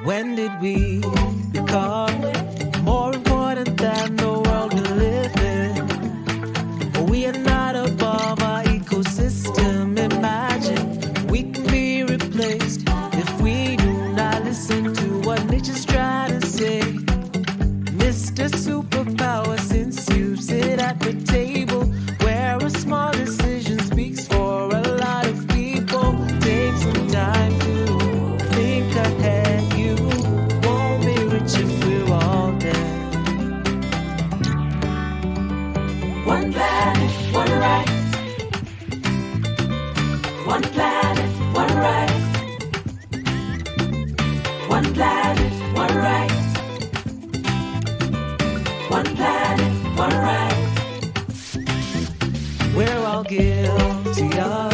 When did we become more important than the world we live in? We are not above our ecosystem. Imagine we can be replaced if we do not listen to what nature's trying to say. Mr. Superpower, since you sit at the table where a small decision speaks for a lot of people, take some time One planet, one right. One planet, one right. One planet, one right. We're all guilty of